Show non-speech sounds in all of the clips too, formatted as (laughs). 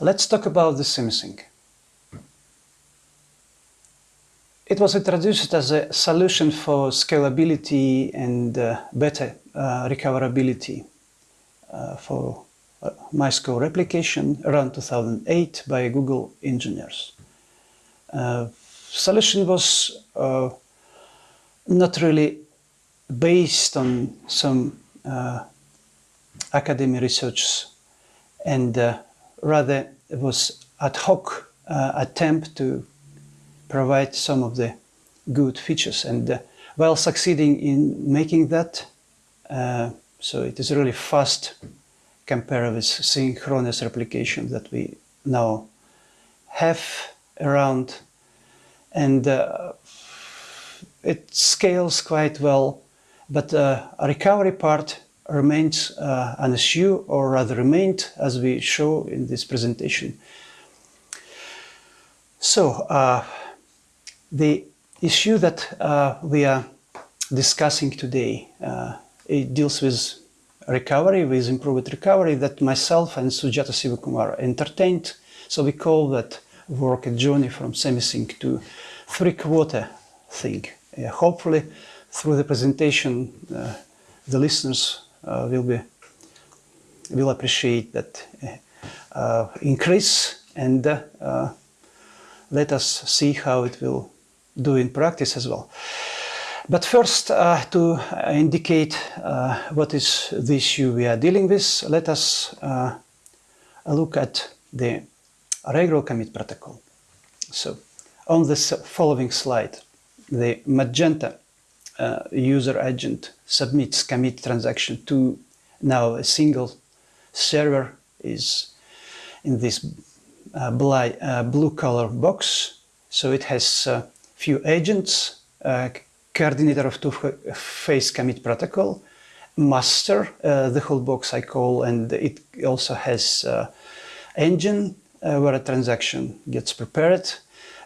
Let's talk about the SemiSync. It was introduced as a solution for scalability and uh, better uh, recoverability uh, for uh, MySQL replication around 2008 by Google engineers. Uh, solution was uh, not really based on some academic research and rather it was ad hoc uh, attempt to provide some of the good features and uh, while succeeding in making that uh, so it is really fast compared with synchronous replication that we now have around. And uh, it scales quite well but uh, a recovery part remains uh, an issue or rather remained as we show in this presentation so uh, the issue that uh, we are discussing today, uh, it deals with recovery, with improved recovery that myself and Sujatha Sivakumar entertained. So we call that work a journey from semi-sync to three-quarter thing. Uh, hopefully, through the presentation, uh, the listeners will be will appreciate that uh, increase and let us see how it will do in practice as well. But first, uh, to indicate uh, what is the issue we are dealing with, let us uh, look at the regular commit protocol. So, on this following slide, the magenta uh, user agent submits commit transaction to now a single server is in this uh, uh, blue color box. So it has few agents, uh, coordinator of two-phase commit protocol, master, uh, the whole box I call, and it also has uh, engine uh, where a transaction gets prepared.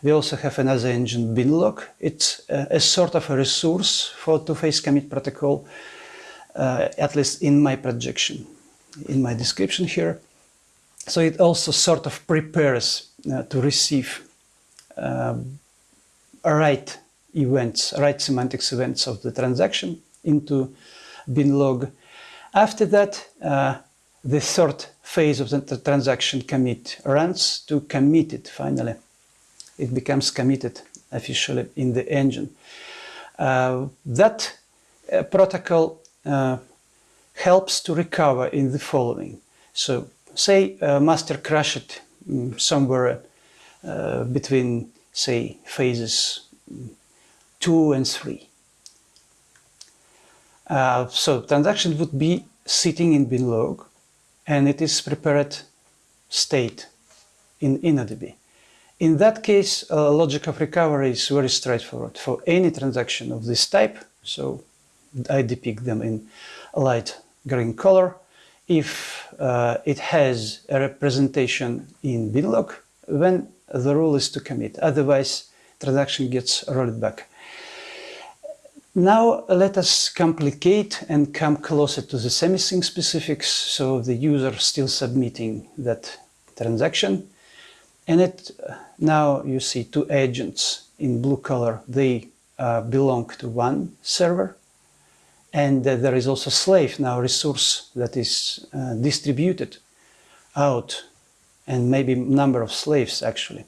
We also have another engine binlog. It's uh, a sort of a resource for two-phase commit protocol, uh, at least in my projection, in my description here. So it also sort of prepares to receive write events, write semantics events of the transaction into binlog. After that, uh, the third phase of the transaction commit runs to commit it finally. It becomes committed officially in the engine. Uh, that uh, protocol uh, helps to recover in the following. So say master crashed um, somewhere uh, between say, phases two and three. Uh, so transaction would be sitting in binlog and it is prepared state in InnoDB. In that case, uh, logic of recovery is very straightforward for any transaction of this type. So I depict them in light green color. If uh, it has a representation in binlog, then the rule is to commit. Otherwise, transaction gets rolled back. Now let us complicate and come closer to the semi-sync specifics. So the user still submitting that transaction. And it now you see two agents in blue color. They uh, belong to one server. And uh, there is also slave now resource that is uh, distributed out and maybe number of slaves actually.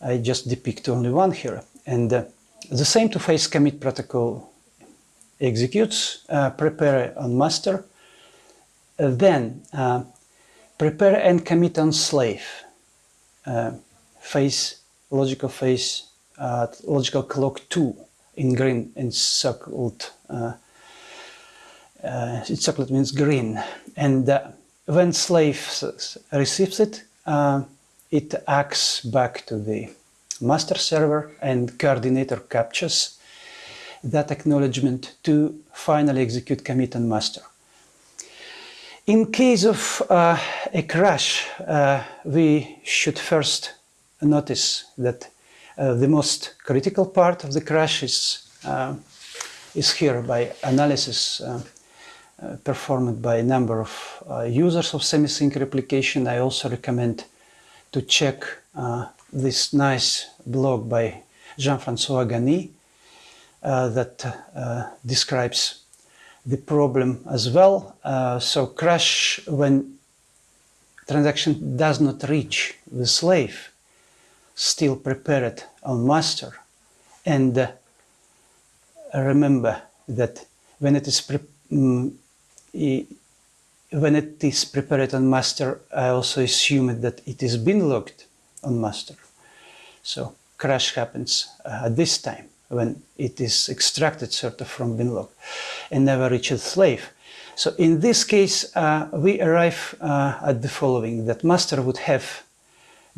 I just depict only one here. And uh, the same two-phase commit protocol executes, uh, prepare on master, uh, then prepare and commit on slave, uh, phase, logical phase, uh, logical clock 2 in green encircled, uh, encircled means green. And when slave receives it, uh, it acts back to the master server and coordinator captures that acknowledgement to finally execute commit on master. In case of uh, a crash, uh, we should first notice that uh, the most critical part of the crash is, uh, is here by analysis uh, uh, performed by a number of users of semi-sync replication. I also recommend to check this nice blog by Jean-Francois Gagné uh, that describes the problem as well. Uh, so crash when transaction does not reach the slave still prepared on master. And uh, remember that when it is um, when it is prepared on master I also assume that it is been logged on master. So crash happens uh, at this time when it is extracted sort of from binlog and never reaches slave. So in this case, uh, we arrive uh, at the following, that master would have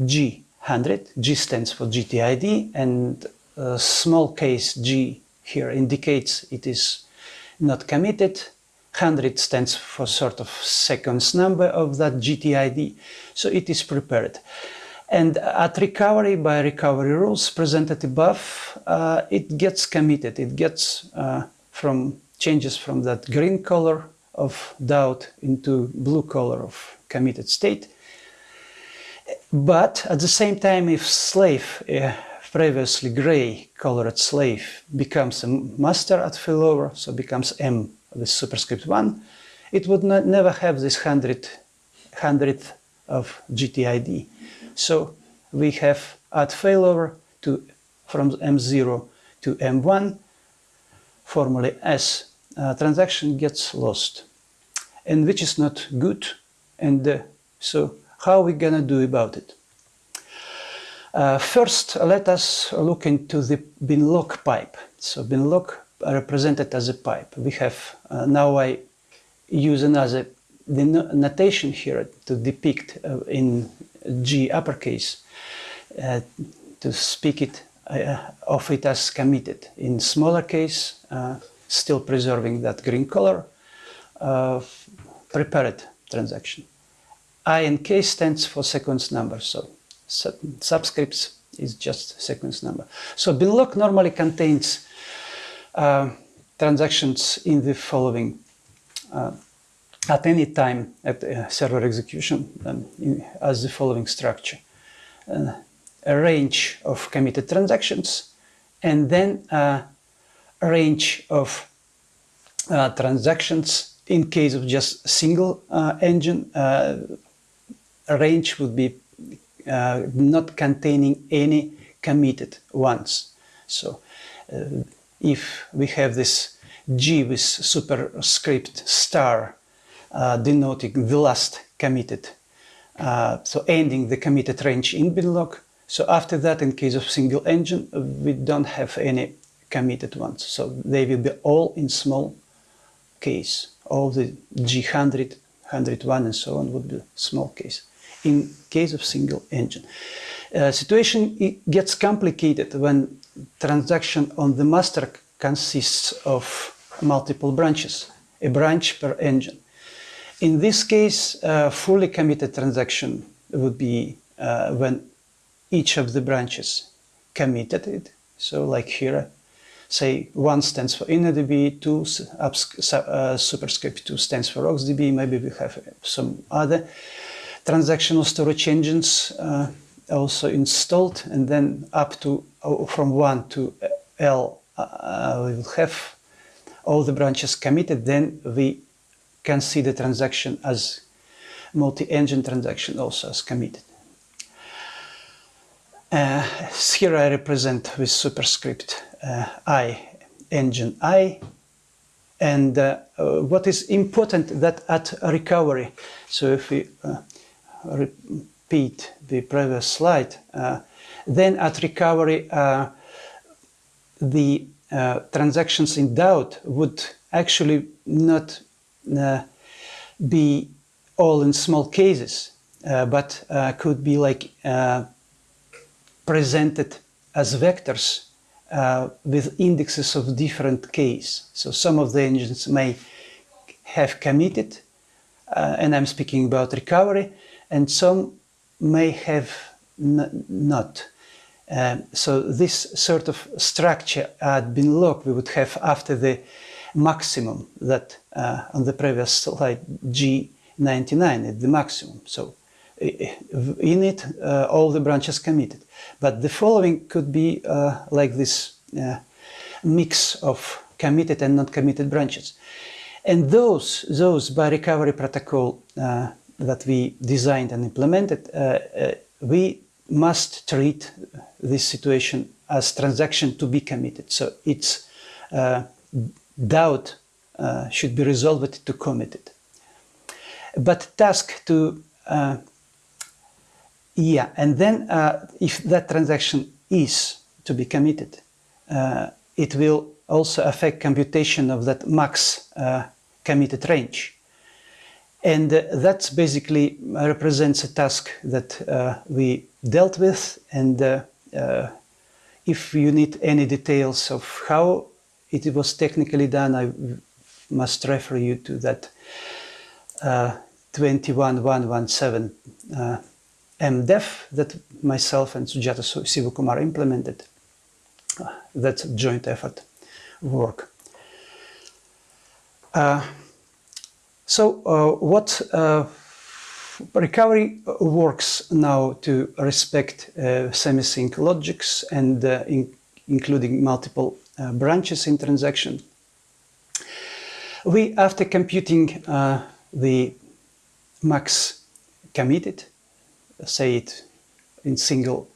G100, G stands for GTID, and a small case G here indicates it is not committed. 100 stands for sort of seconds number of that GTID, so it is prepared. And at recovery, by recovery rules presented above, uh, it gets committed. It gets uh, from changes from that green color of doubt into blue color of committed state. But at the same time, if slave, previously gray colored slave, becomes a master at failover, so becomes M with superscript 1, it would not, never have this hundred, hundredth of GTID. So we have at failover to from M0 to M1, formally S uh, transaction gets lost, and which is not good. And uh, so how are we gonna do about it? Uh, first, let us look into the binlog pipe. So binlog represented as a pipe. We have, uh, now I use another the notation here to depict uh, in G uppercase uh, to speak it uh, of it as committed. In smaller case, uh, still preserving that green color, uh, prepared transaction. I and K stands for sequence number, so sub subscripts is just sequence number. So binlog normally contains uh, transactions in the following at any time at server execution in, as the following structure. Uh, a range of committed transactions and then uh, a range of uh, transactions in case of just single uh, engine uh, range would be uh, not containing any committed ones so if we have this G with superscript star uh, denoting the last committed. Uh, so ending the committed range in binlog. So after that, in case of single engine, we don't have any committed ones. So they will be all in small case. All the G100, 101 and so on would be small case. In case of single engine. Uh, situation gets complicated when transaction on the master consists of multiple branches, a branch per engine. In this case, a fully committed transaction would be uh, when each of the branches committed it. So like here, say one stands for InnoDB, two uh, superscript 2 stands for RocksDB, maybe we have some other transactional storage engines uh, also installed and then up to uh, from 1 to L uh, we will have all the branches committed then we can see the transaction as multi-engine transaction also as committed. Uh, here I represent with superscript uh, I, engine I, and uh, uh what is important that at recovery, so if we uh, repeat the previous slide, uh, then at recovery the transactions in doubt would actually not be all in small cases, uh, but uh, could be like presented as vectors with indexes of different case. So some of the engines may have committed, and I'm speaking about recovery, and some may have not. Um, so this sort of structure at binlog we would have after the maximum that uh, on the previous slide G99 is the maximum. So in it uh, all the branches committed. But the following could be uh, like this uh, mix of committed and not committed branches. And those, those by recovery protocol uh, that we designed and implemented, uh, we must treat this situation as transaction to be committed. So its doubt should be resolved to committed. But task to yeah, and then uh, if that transaction is to be committed, uh, it will also affect computation of that max uh, committed range. And uh, that basically represents a task that uh, we dealt with. And uh, if you need any details of how it was technically done, I must refer you to that 21117 MDEV that myself and Sujatha Sivakumar implemented. Uh, that's a joint effort work. Uh, so uh, what uh, recovery works now to respect uh, semi-sync logics and uh, in, including multiple branches in transaction. We, after computing the max committed, say it in single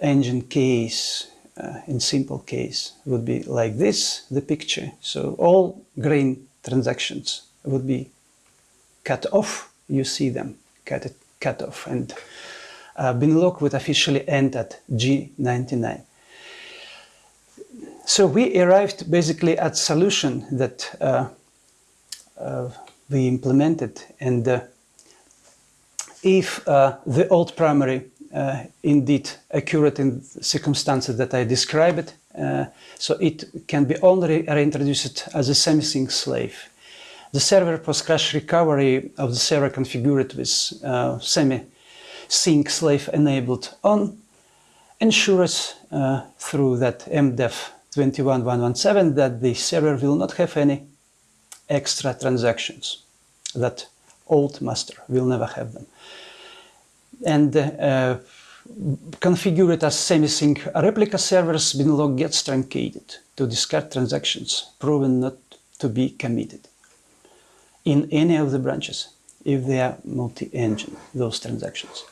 engine case, uh, in simple case, would be like this, the picture. So all green transactions would be cut off. You see them cut, cut off. And uh, Binlog would officially end at G99. So we arrived basically at solution that uh, uh, we implemented and uh, if uh, the old primary uh, indeed accurate in circumstances that I described, uh, so it can be only reintroduced as a semi-sync slave. The server post-crash recovery of the server configured with semi-sync slave enabled on ensures uh, through that MDEV 21117 that the server will not have any extra transactions that old master will never have them and uh, configure it as semi-sync replica servers, binlog gets truncated to discard transactions proven not to be committed in any of the branches if they are multi-engine, those transactions.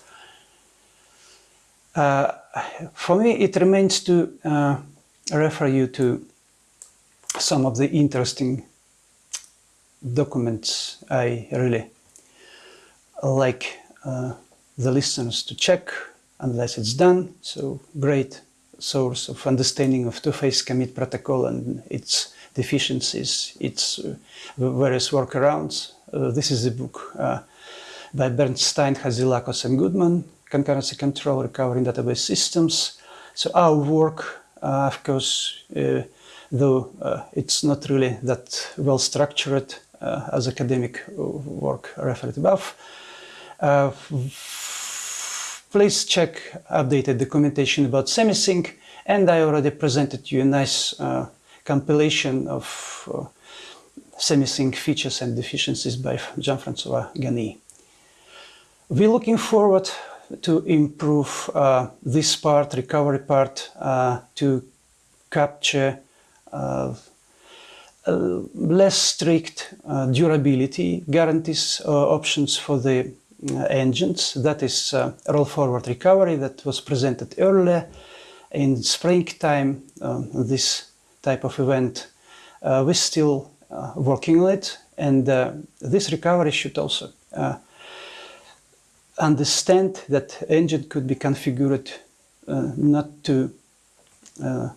Uh, for me, it remains to uh, refer you to some of the interesting documents I really like uh, the listeners to check unless it's done. So great source of understanding of two-phase commit protocol and its deficiencies, its uh, various workarounds. Uh, this is a book uh, by Bernstein, Hadzilacos and Goodman, Concurrency Control, Recovering Database Systems. So our work, of course, uh, though uh, it's not really that well structured as academic work referred above, please check updated documentation about semi-sync and I already presented you a nice compilation of uh, semi-sync features and deficiencies by Jean-Francois Gagné. We're looking forward to improve uh, this part, recovery part, uh, to capture uh, uh less strict uh, durability guarantees uh, options for the engines. That is roll forward recovery that was presented earlier in springtime. Um, this type of event, we're still working on it, and this recovery should also understand that engine could be configured uh, not to uh,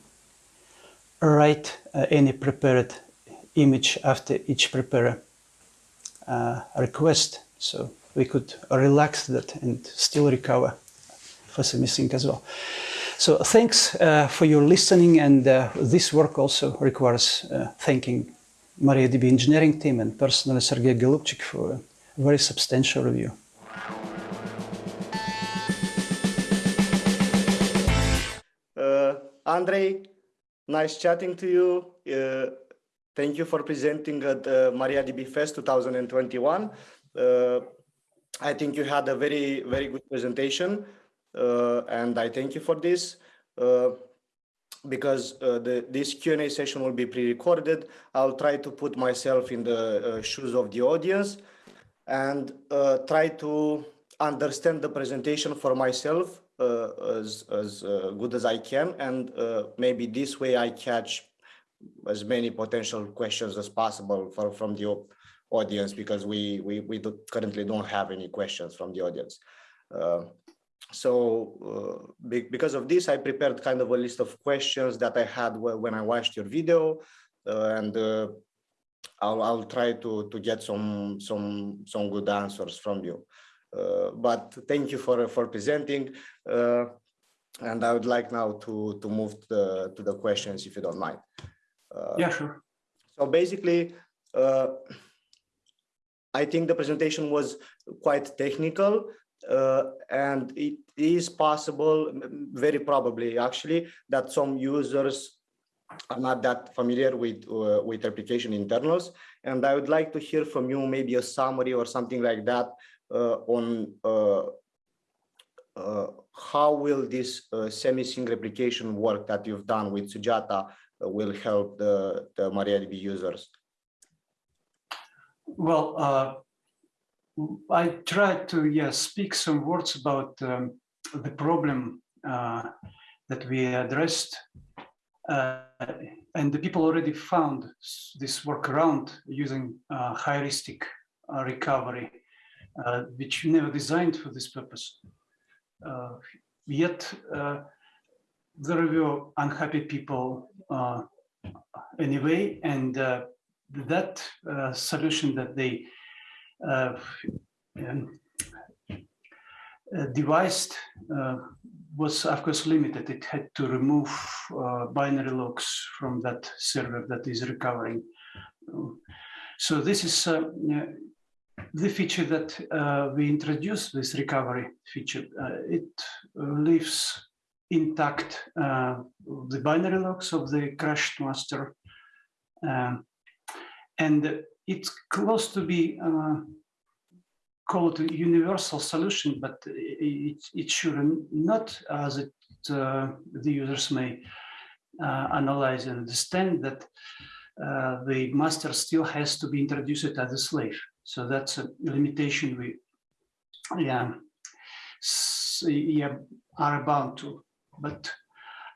write uh, any prepared image after each prepare request. So we could relax that and still recover for semi-sync as well. So thanks uh, for your listening and uh, this work also requires uh, thanking MariaDB engineering team and personally Sergei Golubchik for a very substantial review. Uh, Andrei, nice chatting to you. Uh, thank you for presenting at uh, MariaDB Fest 2021. I think you had a very, very good presentation, uh, and I thank you for this. Uh, because uh, the, this Q&A session will be pre-recorded, I'll try to put myself in the uh, shoes of the audience and uh, try to understand the presentation for myself uh, as, as uh, good as I can. And uh, maybe this way I catch as many potential questions as possible for, from the audience because we, we, we do, currently don't have any questions from the audience. Uh, so uh, be- because of this, I prepared kind of a list of questions that I had when I watched your video, uh, and uh, I'll I'll try to to get some some some good answers from you. Uh, but thank you for for presenting, uh, and I would like now to to move to the to the questions if you don't mind. Uh, Yeah, sure. so basically, uh, I think the presentation was quite technical, uh, and it is possible, very probably actually, that some users are not that familiar with uh, with application internals. And I would like to hear from you maybe a summary or something like that on uh, uh, how will this uh, semi-sync replication work that you've done with Sujatha uh, will help the, the MariaDB users? Well, uh, I tried to yeah speak some words about um, the problem uh, that we addressed, uh, and the people already found this workaround using uh, heuristic uh, recovery, uh, which we never designed for this purpose. Uh, yet uh, there were unhappy people uh, anyway, and uh, that solution that they um, devised was of course limited. It had to remove binary logs from that server that is recovering. So this is the feature that uh, we introduced, this recovery feature. Uh, it leaves intact uh, the binary logs of the crashed master. Um, and it's close to be uh, called a universal solution, but it, it should not, as it, uh, the users may uh, analyze and understand that uh, the master still has to be introduced as a slave. So that's a limitation we yeah, yeah, are bound to. But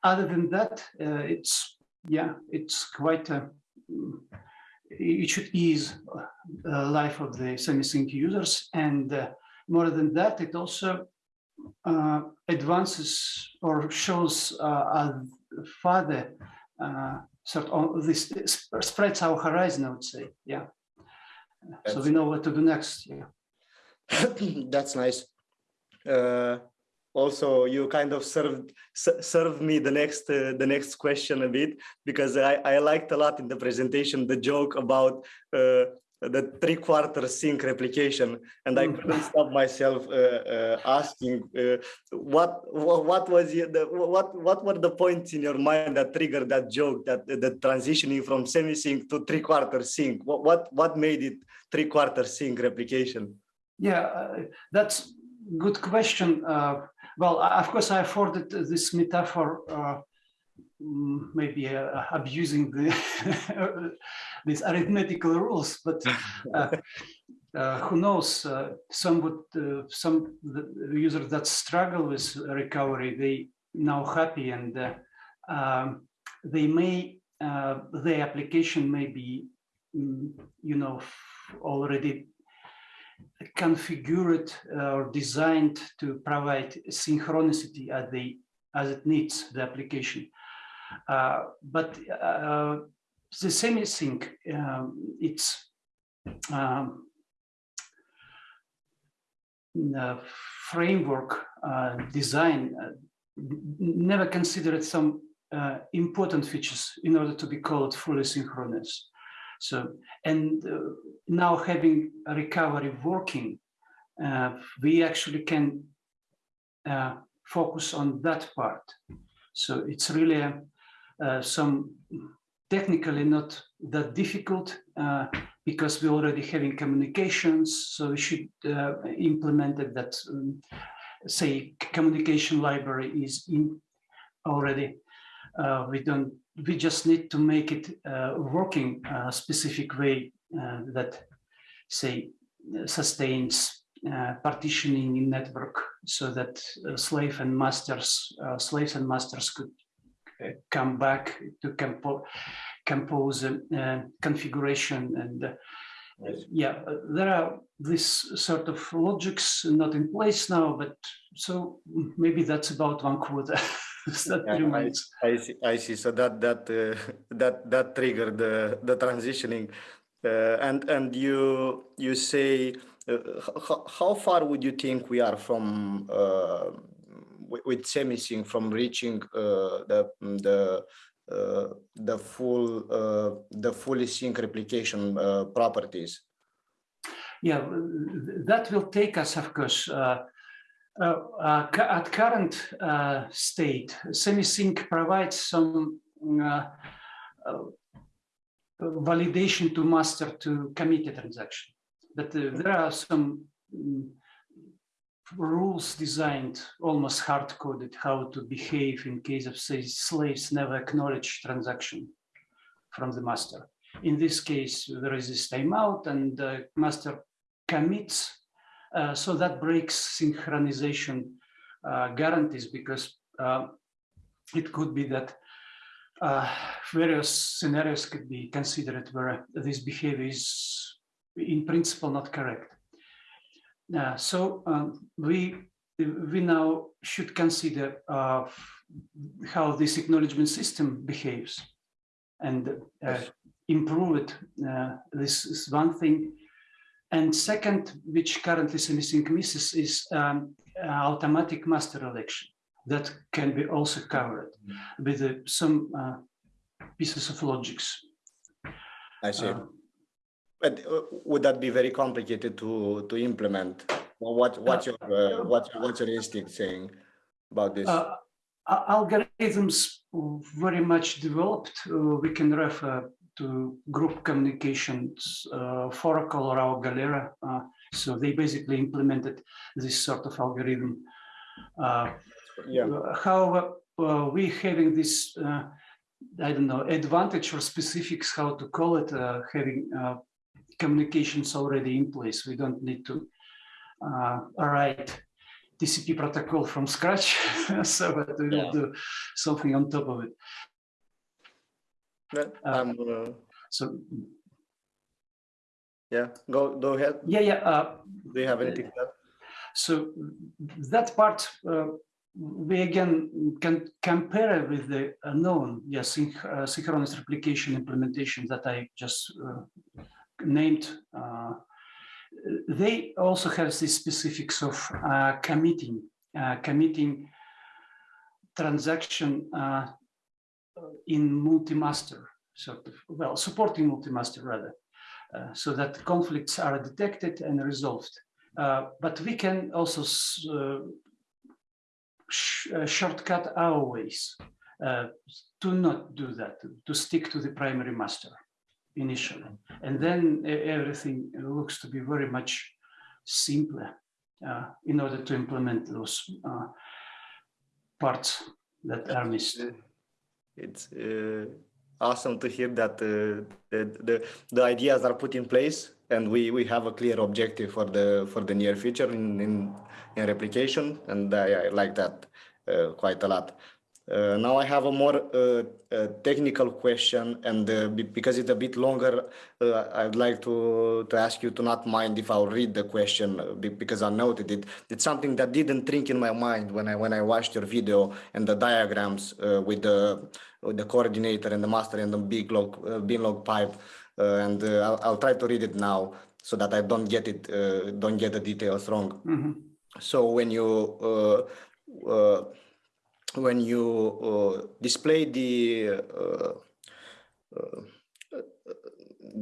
other than that, uh, it's yeah, it's quite a mm, it should ease uh, life of the semi-sync users. And uh, more than that, it also uh, advances or shows uh, a further uh, sort of this spreads our horizon, I would say. Yeah. So we know what to do next. Yeah. (clears throat) That's nice. Uh, also, you kind of served served me the next uh, the next question a bit because I, I liked a lot in the presentation the joke about uh, the three quarter sync replication, and I Mm. couldn't stop myself uh, uh, asking uh, what, what what was the what what were the points in your mind that triggered that joke that the transitioning from semi sync to three quarter sync what what what made it three quarter sync replication? Yeah, uh, that's good question. Uh, well, of course, I afforded this metaphor, uh, maybe uh, abusing the (laughs) these arithmetical rules, but (laughs) uh, uh, who knows? Uh, some would, uh, some the the users that struggle with recovery, they now happy and uh, um, they may uh, their application may be, mm, you know, already configured or designed to provide synchronicity as they as it needs the application. Uh, but uh, the semi-sync, um, it's um, framework uh, design uh, never considered some uh, important features in order to be called fully synchronous. So, and uh, now having recovery working, uh, we actually can uh, focus on that part. So it's really some technically not that difficult, uh, because we already having communications, so we should uh, implement it that, um, say, communication library is in already. Uh, we don't, we just need to make it uh, working a specific way uh, that, say, sustains uh, partitioning in network so that uh, slave and masters, uh, slaves and masters could uh, come back to compo compose configuration and uh, yeah, uh, there are this sort of logics not in place now, but so maybe that's about one quarter. (laughs) that Yeah, I- I see, I see. So that that uh, that that triggered the the transitioning, uh, and and you you say uh, how, how far would you think we are from uh, with, semisync from reaching uh, the the uh, the full uh, the fully sync replication properties? Yeah, that will take us, of course, uh, uh, at current uh, state, semisync provides some validation to master to commit a transaction. But there are some mm, rules designed, almost hard coded, how to behave in case of say slaves never acknowledge transaction from the master. In this case, there is this timeout and the master commits. uh, so that breaks synchronization uh, guarantees because uh, it could be that uh, various scenarios could be considered where this behavior is in principle not correct. Uh, so um, we we now should consider uh, how this acknowledgement system behaves and uh, improve it. Uh, this is one thing. And second, which currently Semisync misses is um, uh, automatic master election that can be also covered with uh, some uh, pieces of logics. I see. Uh, But uh, would that be very complicated to to implement? What what's your uh, what's what's your instinct saying about this? Uh, algorithms very much developed. Uh, we can refer to group communications, uh, Foracle or our Galera. Uh, so they basically implemented this sort of algorithm. Uh, yeah. However, uh, we having this, uh, I don't know, advantage or specifics, how to call it, uh, having uh, communications already in place. We don't need to uh, write TCP protocol from scratch. (laughs) so but we will Yeah. do something on top of it. Uh, um, uh, So yeah. Go go ahead. yeah, yeah. Uh, Do you have anything? add? So that part, uh, we again can compare with the known, yes, synch- uh, synchronous replication implementation that I just uh, named. Uh, they also have the specifics of uh, committing, uh, committing transaction in multi-master, sort of, well, supporting multi-master rather, so that conflicts are detected and resolved. But we can also sh- shortcut our ways uh, to not do that, to stick to the primary master initially. And then everything looks to be very much simpler uh, in order to implement those uh, parts that are missed. It's uh, awesome to hear that uh, the, the the ideas are put in place and we we have a clear objective for the for the near future in in, in replication and I, I like that uh, quite a lot. Uh, now I have a more uh, uh, technical question, and uh, because it's a bit longer, uh, I'd like to to ask you to not mind if I'll read the question uh, because I noted it. It's something that didn't think in my mind when I when I watched your video and the diagrams uh, with the with the coordinator and the master and the big log uh, bin log pipe, uh, and uh, I'll, I'll try to read it now so that I don't get it uh, don't get the details wrong. Mhm. So when you uh, uh, when you uh, display the uh, uh,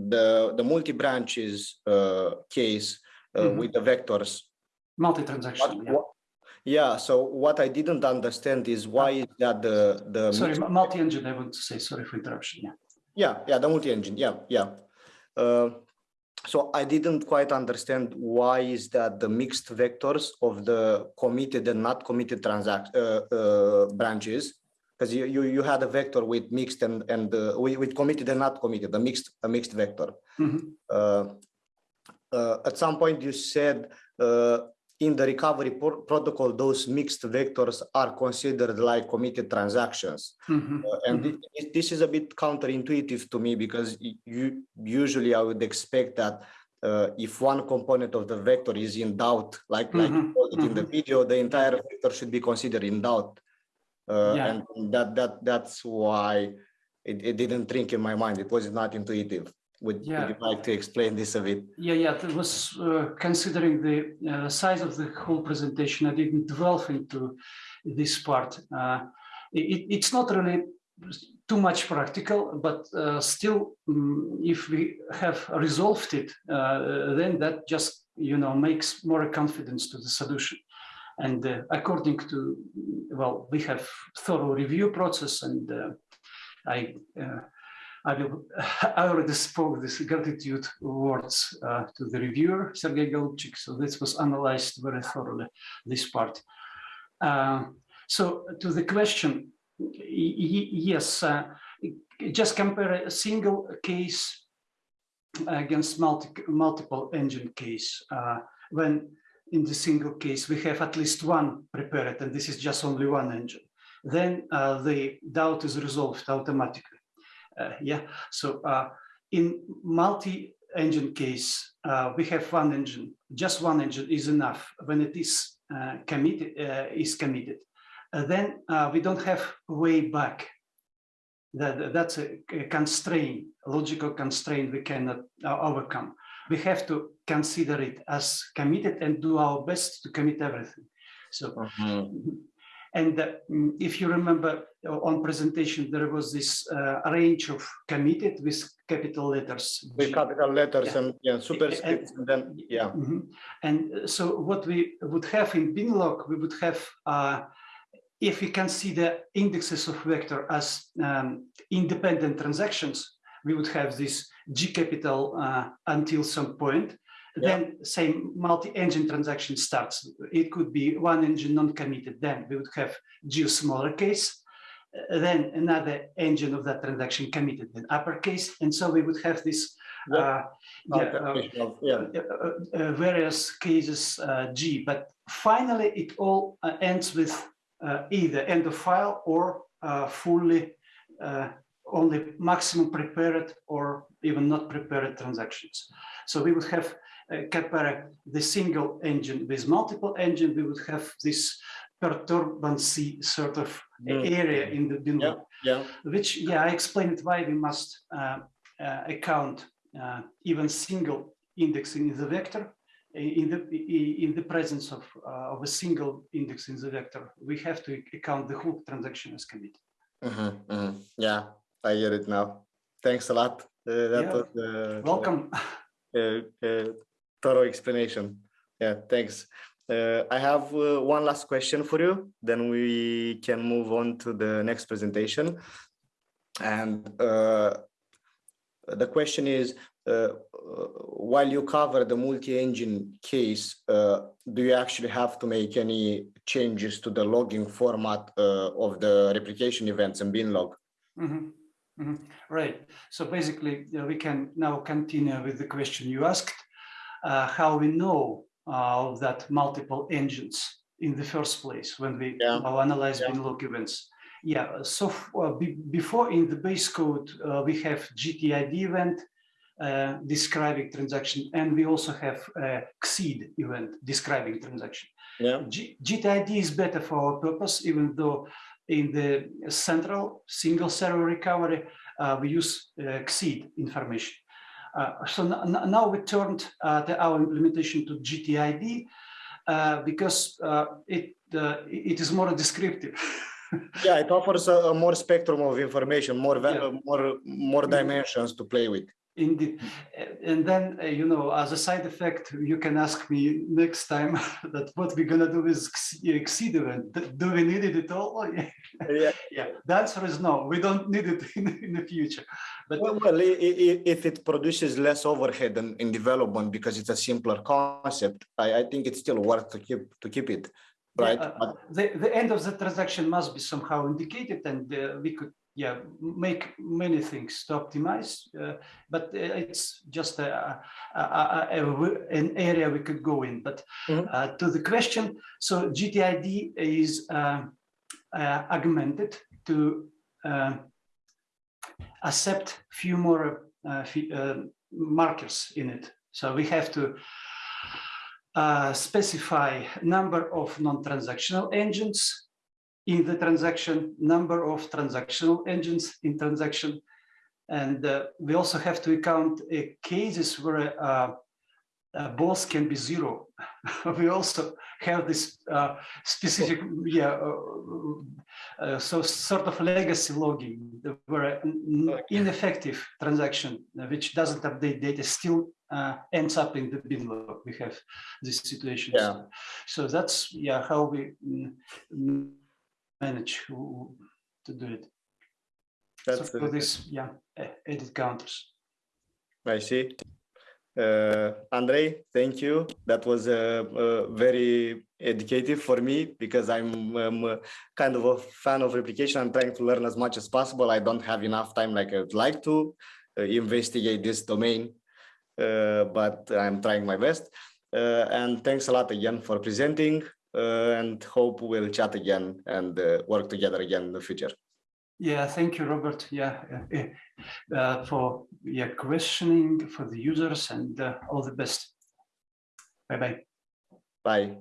the the multi branches uh, case uh, Mhm. with the vectors, Multi-transaction, yeah. what, yeah. So what I didn't understand is why is that the the Sorry, multi-engine, I want to say, sorry for interruption, yeah. yeah yeah the multi engine yeah yeah. Uh, so I didn't quite understand why is that the mixed vectors of the committed and not committed transact uh, uh, branches, because you, you you had a vector with mixed and and uh, with, committed and not committed, a mixed a mixed vector. Uh, uh, at some point you said uh, in the recovery pro- protocol, those mixed vectors are considered like committed transactions. Mhm. Uh, and thi- thi- this is a bit counterintuitive to me because you usually I would expect that uh, if one component of the vector is in doubt, like like you Mhm, called it in the video, the entire vector should be considered in doubt. Uh, Yeah. And that that that's why it, it didn't ring in my mind. It was not intuitive. Would, Yeah. would you like to explain this a bit? Yeah, yeah, that was uh, considering the uh, size of the whole presentation. I didn't delve into this part. Uh, it, it's not really too much practical, but uh, still, um, if we have resolved it, uh, then that just you know makes more confidence to the solution. And uh, according to well, we have thorough review process, and uh, I. Uh, I will. (sighs) I already spoke this gratitude words uh, to the reviewer Sergei Golubchik. So this was analyzed very thoroughly. This part. Uh, so to the question, yes, uh, just compare a single case against multi multiple engine case. Uh, when in the single case we have at least one prepared, and this is just only one engine, then uh, the doubt is resolved automatically. Uh, yeah, so uh, in multi-engine case, uh, we have one engine. Just one engine is enough when it is committed. Is committed. Then we don't have way back. That that's a, constraint, a logical constraint we cannot overcome. We have to consider it as committed and do our best to commit everything. So and uh, mm, if you remember uh, on presentation, there was this uh, range of committed with capital letters. With capital letters Yeah. and yeah, superscripts, and then yeah. Mhm. And uh, so what we would have in binlog, we would have, uh, if we consider indexes of vector as um, independent transactions, we would have this G capital uh, until some point. Yeah. Then same multi-engine transaction starts. It could be one engine non-committed. Then we would have G smaller case. uh, Then another engine of that transaction committed, then uppercase, and so we would have this. Yeah. Uh, yeah, uh, uh, uh, various cases uh, G, but finally it all uh, ends with uh, either end of file or uh, fully uh, only maximum prepared or even not prepared transactions. So we would have uh, compare the single engine with multiple engine, we would have this perturbancy sort of Mm. area in the bin Yeah, yeah. which, yeah, I explained why we must uh, uh, account uh, even single indexing in the vector. In the in the presence of uh, of a single index in the vector, we have to account the whole transaction as committed. Mhm, mhm. Yeah, I get it now. Thanks a lot. Uh, that Yeah. was uh, Welcome. (laughs) thorough explanation. Yeah, thanks. Uh, I have uh, one last question for you. Then we can move on to the next presentation. And uh, the question is, uh, uh, while you cover the multi-engine case, uh, do you actually have to make any changes to the logging format of the replication events in binlog? Mhm, mhm. Right. So basically, we can now continue with the question you asked, how we know uh, that multiple engines in the first place when we Yeah. analyze Yeah. binlog events. Yeah. So uh, be- before in the base code, uh, we have GTID event uh, describing transaction, and we also have uh, event describing transaction. Yeah. G- GTID is better for our purpose, even though in the central single server recovery, uh, we use uh, information. Uh, so now we turned uh, the, our implementation to GTID uh, because uh, it uh, it is more descriptive. (laughs) Yeah, it offers a, a more spectrum of information, more Yeah. more more dimensions to play with. Indeed. Uh, And then, uh, you know, as a side effect, you can ask me next time (laughs) that what we're gonna do with X- Xid event. Do we need it at all? (laughs) Yeah. Yeah. The answer is no, we don't need it (laughs) in, in the future. But Well, well, if it produces less overhead in, in development because it's a simpler concept, I, I think it's still worth to keep to keep it, right? uh, But The, the end of the transaction must be somehow indicated and uh, we could, yeah, make many things to optimize. uh, But uh, it's just a, a, a- an area we could go in, but Mhm. uh, to the question, so GTID is uh, uh, augmented to uh, accept few more uh, uh, markers in it. So we have to uh, specify number of non-transactional engines in the transaction, number of transactional engines in transaction. And uh, we also have to account uh, cases where uh, uh, both can be zero. (laughs) we also have this uh, specific, yeah, uh, uh, so sort of legacy logging where ineffective transaction which doesn't update data still uh, ends up in the binlog. We have this situation. Yeah. So that's yeah how we mm, manage to to do it. that's, so for this yeah edit counters. I see. Uh, Andrei, thank you. That was uh, uh, very educative for me because I'm um, uh, kind of a fan of replication. I'm trying to learn as much as possible. I don't have enough time like I would like to uh, investigate this domain, uh, but I'm trying my best. Uh, and thanks a lot again for presenting and hope we'll chat again and uh, work together again in the future. Yeah, thank you, Robert. Yeah, uh, uh, uh, for yeah questioning for the users and uh, all the best. Bye bye. Bye.